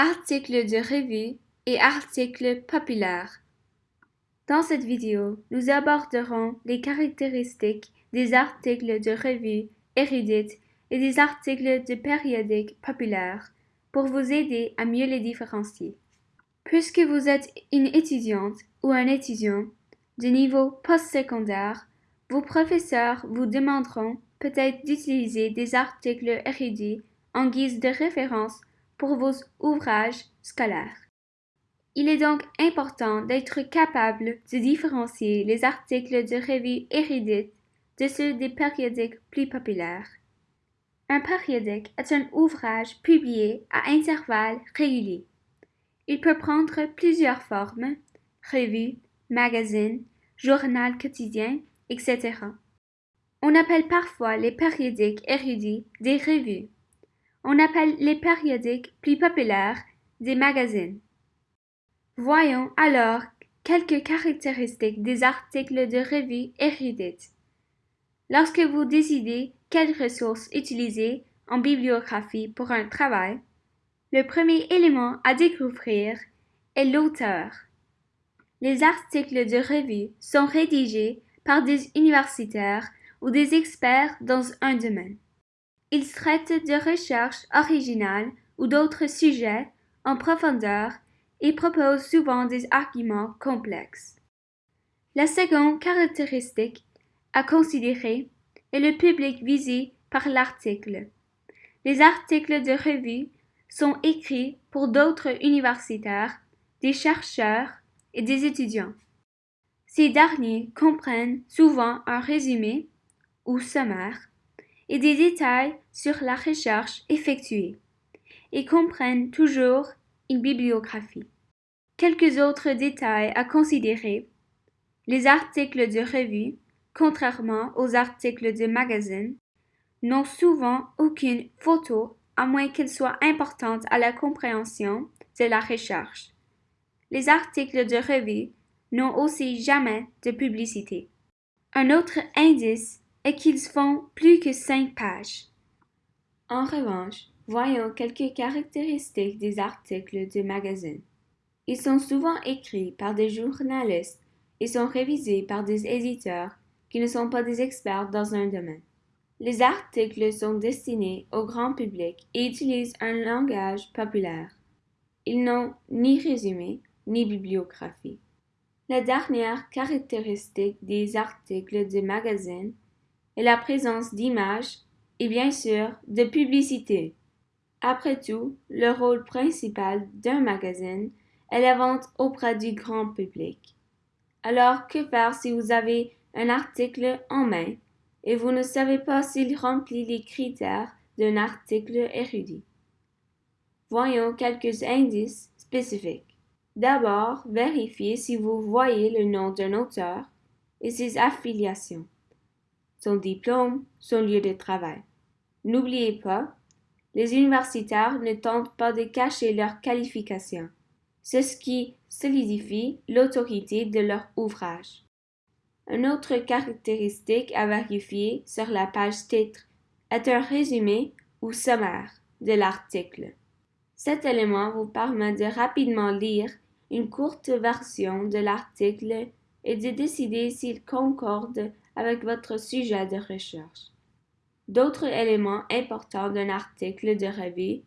articles de revue et articles populaires. Dans cette vidéo, nous aborderons les caractéristiques des articles de revue érudites et des articles de périodiques populaires pour vous aider à mieux les différencier. Puisque vous êtes une étudiante ou un étudiant de niveau postsecondaire, vos professeurs vous demanderont peut-être d'utiliser des articles érudits en guise de référence pour vos ouvrages scolaires. Il est donc important d'être capable de différencier les articles de revues érudites de ceux des périodiques plus populaires. Un périodique est un ouvrage publié à intervalles réguliers. Il peut prendre plusieurs formes, revue, magazine, journal quotidien, etc. On appelle parfois les périodiques érudits des revues. On appelle les périodiques plus populaires des magazines. Voyons alors quelques caractéristiques des articles de revue érudites. Lorsque vous décidez quelles ressources utiliser en bibliographie pour un travail, le premier élément à découvrir est l'auteur. Les articles de revue sont rédigés par des universitaires ou des experts dans un domaine. Ils traitent de recherches originales ou d'autres sujets en profondeur et proposent souvent des arguments complexes. La seconde caractéristique à considérer est le public visé par l'article. Les articles de revue sont écrits pour d'autres universitaires, des chercheurs et des étudiants. Ces derniers comprennent souvent un résumé ou sommaire et des détails sur la recherche effectuée et comprennent toujours une bibliographie. Quelques autres détails à considérer. Les articles de revue, contrairement aux articles de magazine, n'ont souvent aucune photo à moins qu'elle soit importante à la compréhension de la recherche. Les articles de revue n'ont aussi jamais de publicité. Un autre indice est qu'ils font plus que cinq pages. En revanche, voyons quelques caractéristiques des articles de magazine. Ils sont souvent écrits par des journalistes et sont révisés par des éditeurs qui ne sont pas des experts dans un domaine. Les articles sont destinés au grand public et utilisent un langage populaire. Ils n'ont ni résumé ni bibliographie. La dernière caractéristique des articles de magazine est la présence d'images et bien sûr de publicité. Après tout, le rôle principal d'un magazine est la vente auprès du grand public. Alors que faire si vous avez un article en main et vous ne savez pas s'il remplit les critères d'un article érudit? Voyons quelques indices spécifiques. D'abord, vérifiez si vous voyez le nom d'un auteur et ses affiliations, son diplôme, son lieu de travail. N'oubliez pas, les universitaires ne tentent pas de cacher leurs qualifications. C'est ce qui solidifie l'autorité de leur ouvrage. Une autre caractéristique à vérifier sur la page titre est un résumé ou sommaire de l'article. Cet élément vous permet de rapidement lire une courte version de l'article et de décider s'il concorde avec votre sujet de recherche. D'autres éléments importants d'un article de revue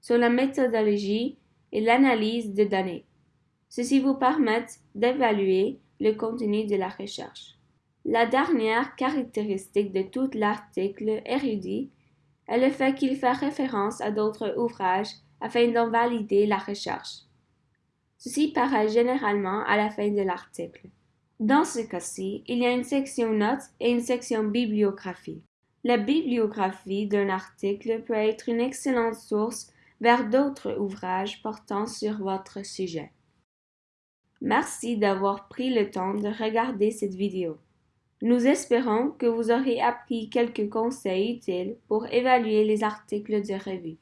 sont la méthodologie et l'analyse de données. Ceci vous permettent d'évaluer le contenu de la recherche. La dernière caractéristique de tout l'article érudit est le fait qu'il fait référence à d'autres ouvrages afin d'en valider la recherche. Ceci paraît généralement à la fin de l'article. Dans ce cas-ci, il y a une section notes et une section bibliographie. La bibliographie d'un article peut être une excellente source vers d'autres ouvrages portant sur votre sujet. Merci d'avoir pris le temps de regarder cette vidéo. Nous espérons que vous aurez appris quelques conseils utiles pour évaluer les articles de revue.